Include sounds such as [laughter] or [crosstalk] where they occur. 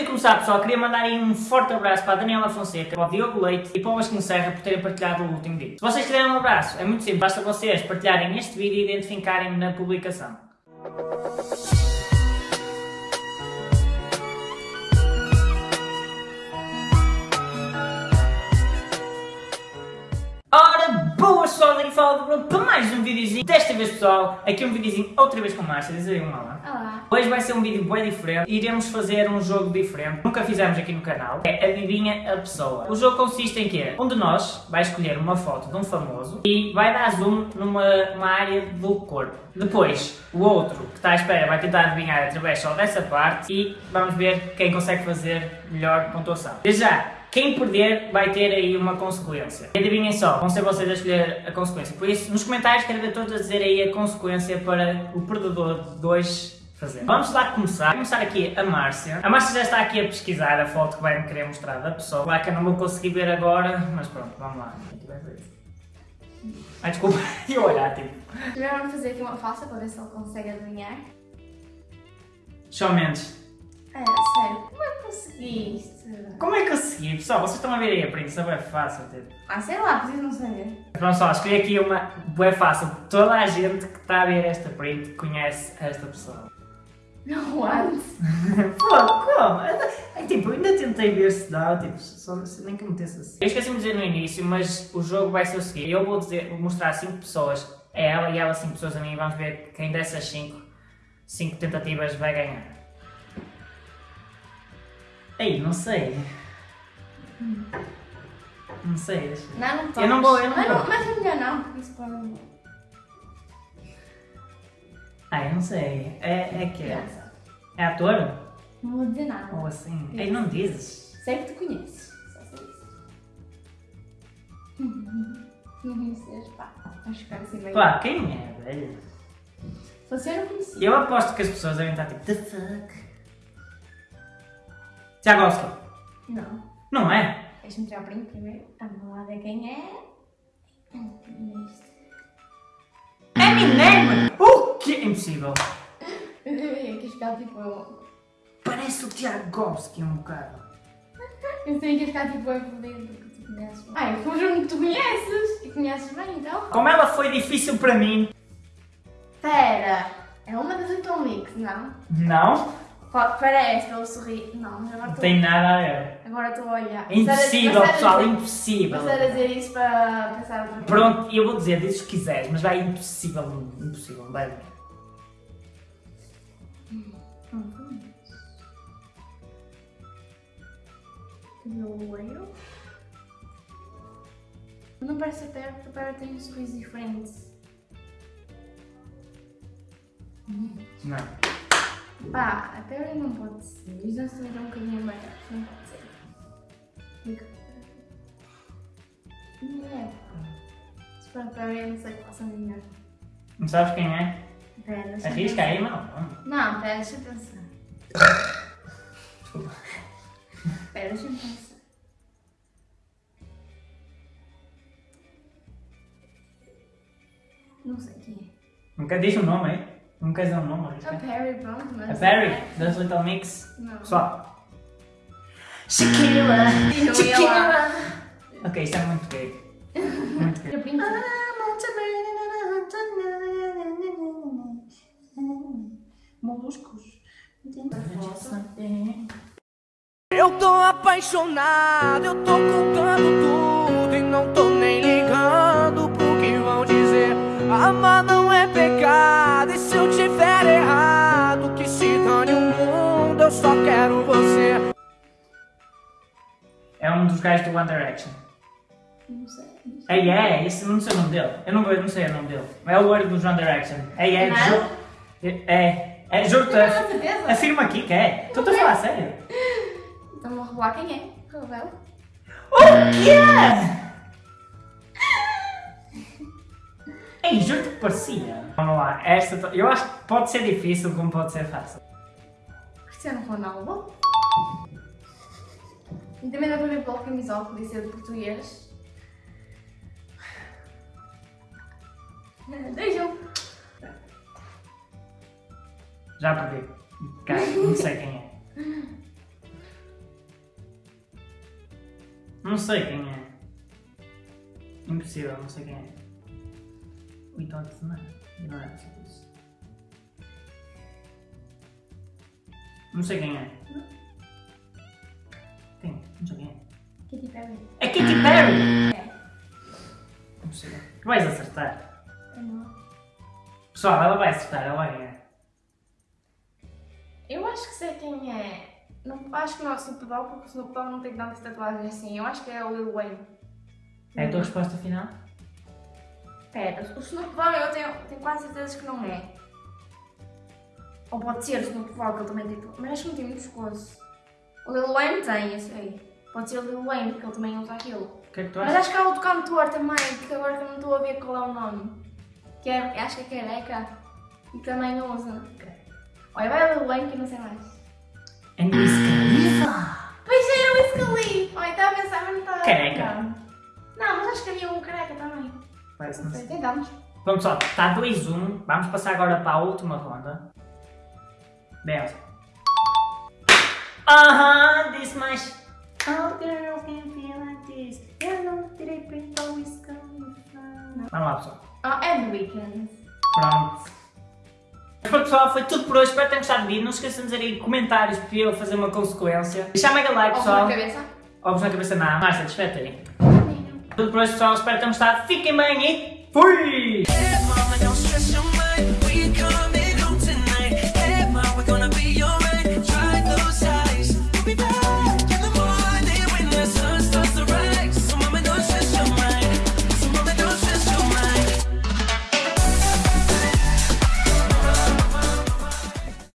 vídeo começar, pessoal, queria mandar aí um forte abraço para a Daniela Fonseca, para o Diogo Leite e para o Vasco Serra por terem partilhado o último vídeo. Se vocês quiserem um abraço, é muito simples, basta vocês partilharem este vídeo e identificarem-me na publicação. Videozinho. Desta vez, pessoal, aqui um videozinho outra vez com Márcia, diz aí um olá. Olá. Hoje vai ser um vídeo bem diferente, iremos fazer um jogo diferente, nunca fizemos aqui no canal, é Adivinha a Pessoa. O jogo consiste em que um de nós vai escolher uma foto de um famoso e vai dar zoom numa uma área do corpo. Depois, o outro que está à espera vai tentar adivinhar através só dessa parte e vamos ver quem consegue fazer melhor pontuação. Desde já, quem perder vai ter aí uma consequência. E adivinhem só, vão ser vocês a escolher a consequência. Por isso, nos comentários quero ver todos a dizer aí a consequência para o perdedor de dois fazer. Vamos lá começar. Vou começar aqui a Márcia. A Márcia já está aqui a pesquisar a foto que vai me querer mostrar da pessoa. Claro que eu não vou conseguir ver agora, mas pronto, vamos lá. Ai, desculpa, [laughs] e olhar, tipo. Primeiro vamos fazer aqui uma falsa para ver se ele consegue adivinhar. Shawn Mendes. É, sério, como é que conseguiste? Como é que eu segui? Pessoal, vocês estão a ver aí a print, isso é fácil, tipo. Ah, sei lá, preciso não saber. Pronto, só, escolhi aqui uma bem fácil. Toda a gente que está a ver esta print conhece esta pessoa. Não, antes. [laughs] Pô, como? É, tipo, ainda tentei ver se dá, tipo, só, se nem que metesse assim. Eu esqueci-me de dizer no início, mas o jogo vai ser o seguinte. Eu vou, dizer, vou mostrar 5 pessoas a ela e ela 5 pessoas a mim e vamos ver quem dessas 5, 5 tentativas vai ganhar. Ei, não sei. Não sei, deixa eu ver. Não, não Eu não vou, eu não mas, vou. Mas é melhor não, porque isso pode... Ah, eu não sei. É, é que é? Criança. É ator? Não vou dizer nada. Ou assim? Ei, não dizes. Sei que tu conheces. Só sei isso. [laughs] Não conheces, pá. Acho que assim meio... Pá, quem é, velho? Se você não conhecia. Eu aposto que as pessoas devem estar tipo, the fuck? Tiago Oscar. Não. Não é? Deixa-me tirar o print primeiro. Vamos lá ver quem é. Eminem! O que? Impossível. Eu ia ficar tipo... Parece o Tiago Oscar um bocado. Eu sei que ficar tipo a fodido porque tu conheces. Ai, foi um jogo que tu conheces. E conheces bem, então. Como ela foi difícil para mim. Pera. É uma das Mix, não? Não, Pa- Parece, pelo sorriso. Não, mas agora não estou... tem nada a ver. Agora estou a olhar. É impossível, a- pessoal, é passar a- impossível. Passar a dizer isso para pensar outra coisa. Pronto, eu vou dizer, diz o que quiseres, mas vai impossível, impossível, vai. Cabelo loiro. Não parece a Pera, porque a Pera tem um sorriso diferente. Não. Pá, a Pera não pode ser. Os dois também estão um bocadinho maiores. Não pode ser. Fica. Não é. Se for a Pera, eu não sei que posso adivinhar. Não sabes quem é? Pera, deixa Arrisca aí, não. Não, pera, deixa eu pensar. Pera, deixa eu pensar. Não sei quem é. Nunca diz o nome aí. Não quer dizer o nome, A. Perry, mas. A Perry, das Little Mix. Não. Pessoal. Shakira! Não ia Shakira! lá. Ok, isso é muito gay. Muito gay. Eu pinto. Moluscos. Eu tô apaixonado, eu tô contando tudo e não tô nem ligando pro que vão dizer. Amar não é pecado, e se eu tiver errado, que se dane o mundo, eu só quero você. É um dos gajos do One Direction. Não sei. É, é, esse não sei o nome dele. Eu não, eu não sei o nome dele. É o olho dos One Direction. É, é, Não? juro. É, é, juro-te. Não, com certeza. Afirma aqui que é. Estou a falar a sério. Então vou revelar quem é. Revela. O quê? Ei, juro que parecia. Vamos lá, esta eu acho que pode ser difícil como pode ser fácil. Cristiano Ronaldo. E também dá para ver pela camisola que disse de português. [laughs] Vejam. Já perdi. Cara, não sei quem é. Não sei quem é. Impossível, não sei quem é. Não é. Não é coisa. Não sei quem é. Quem? Não sei quem é. Katy Perry. É Katy Perry! É. Não sei. Vais acertar. Eu não. Pessoal, ela vai acertar, ela vai ganhar. Eu acho que sei quem é. Não, acho que não é o Snoop Dogg, porque o Snoop Dogg não tem tantas tatuagens assim. Eu acho que é o Lil Wayne. É a tua resposta final? Pera, o Snoop Dogg eu tenho, tenho quase certeza que não é. Ou pode ser o Snoop Dogg, que ele também tem. Mas acho que não tem muito pescoço. O Lil Wayne tem, eu sei. Pode ser o Lil Wayne, porque ele também usa aquilo. Que é que Mas acho que há outro cantor também, que agora que eu não estou a ver qual é o nome. Que é, acho que é careca. E também usa. Olha, vai o Lil Wayne que eu não sei mais. É Wiz Khalifa! Pois era o Wiz Khalifa! Olha, estava a pensar, mas não estava Careca. Não, mas acho que havia um careca também. Parece Não tentamos. Pronto pessoal, está 2-1. Vamos passar agora para a última ronda. Beleza. Aham, disse mais. All girls can feel like this. Eu não tirei print ao Wiz Khalifa. Vamos lá pessoal. É The Weeknd. Pronto. Mas pronto, pessoal, foi tudo por hoje. Espero que tenham gostado do vídeo. Não se esqueçam de dizer aí comentários para eu fazer uma consequência. Deixar mega like, Ovos pessoal. na cabeça. Ovos na cabeça não. Márcia, despete aí. Tudo por hoje, pessoal. Espero que tenham gostado. Fiquem bem e fui!